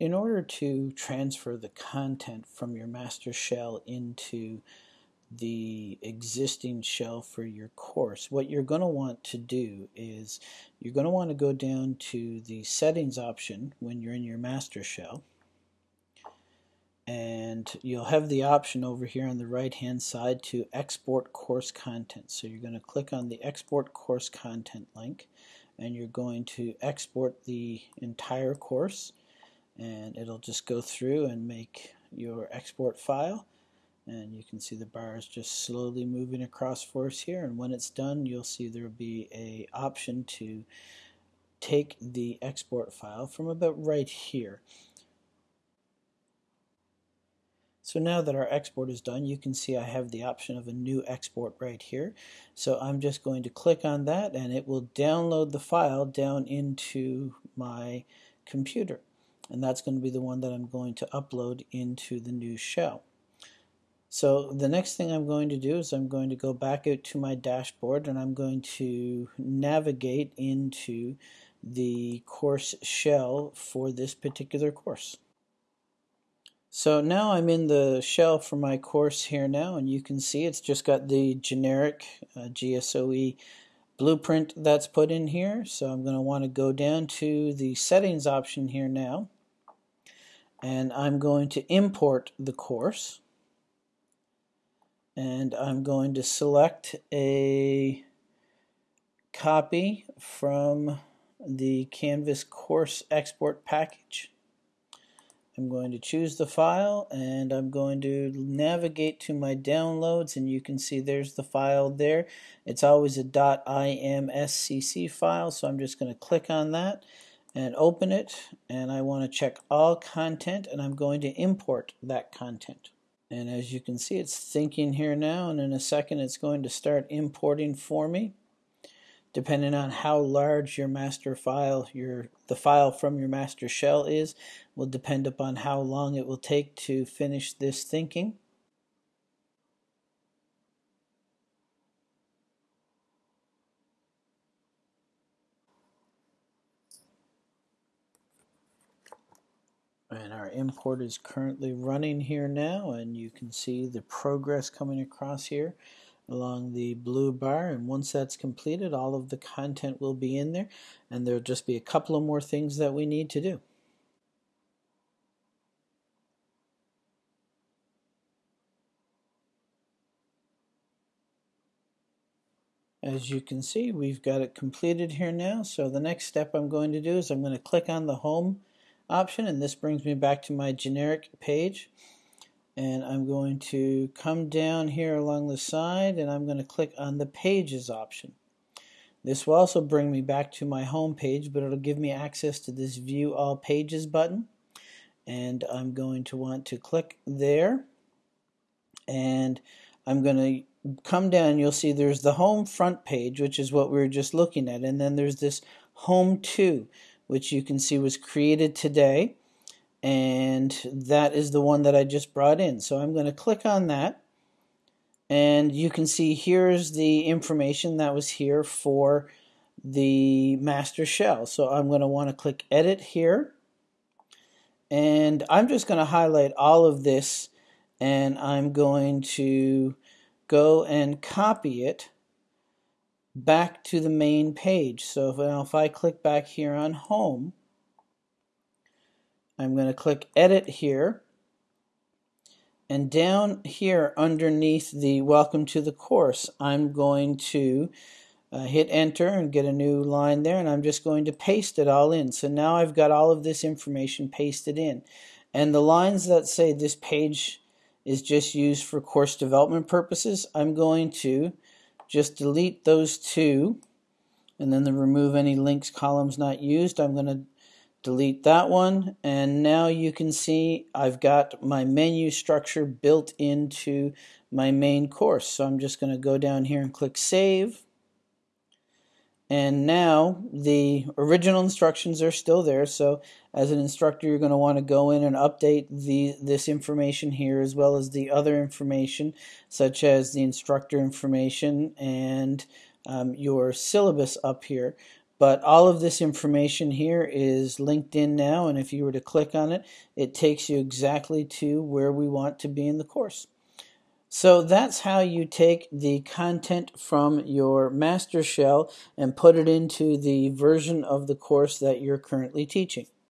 in order to transfer the content from your master shell into the existing shell for your course, what you're going to want to do is you're going to want to go down to the settings option when you're in your master shell and you'll have the option over here on the right hand side to export course content. So you're going to click on the export course content link and you're going to export the entire course and it'll just go through and make your export file and you can see the bar is just slowly moving across for us here and when it's done you'll see there will be a option to take the export file from about right here So now that our export is done, you can see I have the option of a new export right here. So I'm just going to click on that and it will download the file down into my computer. And that's going to be the one that I'm going to upload into the new shell. So the next thing I'm going to do is I'm going to go back out to my dashboard and I'm going to navigate into the course shell for this particular course. So now I'm in the shell for my course here now and you can see it's just got the generic uh, GSOE blueprint that's put in here. So I'm going to want to go down to the settings option here now and I'm going to import the course. And I'm going to select a copy from the Canvas course export package. I'm going to choose the file and I'm going to navigate to my downloads and you can see there's the file there. It's always a .imscc file so I'm just going to click on that and open it and I want to check all content and I'm going to import that content. And as you can see it's thinking here now and in a second it's going to start importing for me depending on how large your master file, your the file from your master shell is, will depend upon how long it will take to finish this thinking. And our import is currently running here now and you can see the progress coming across here along the blue bar and once that's completed all of the content will be in there and there'll just be a couple of more things that we need to do. As you can see we've got it completed here now so the next step I'm going to do is I'm going to click on the home option and this brings me back to my generic page. And I'm going to come down here along the side and I'm going to click on the pages option. This will also bring me back to my home page but it'll give me access to this view all pages button. And I'm going to want to click there. And I'm going to come down you'll see there's the home front page which is what we were just looking at. And then there's this home 2 which you can see was created today and that is the one that I just brought in. So I'm going to click on that and you can see here's the information that was here for the master shell. So I'm going to want to click edit here and I'm just going to highlight all of this and I'm going to go and copy it back to the main page. So if, if I click back here on home I'm going to click edit here. And down here underneath the welcome to the course I'm going to uh, hit enter and get a new line there and I'm just going to paste it all in. So now I've got all of this information pasted in. And the lines that say this page is just used for course development purposes I'm going to just delete those two and then the remove any links columns not used. I'm going to delete that one and now you can see I've got my menu structure built into my main course. So I'm just going to go down here and click save and now the original instructions are still there so as an instructor you're going to want to go in and update the this information here as well as the other information such as the instructor information and um, your syllabus up here But all of this information here is linked in now, and if you were to click on it, it takes you exactly to where we want to be in the course. So that's how you take the content from your master shell and put it into the version of the course that you're currently teaching.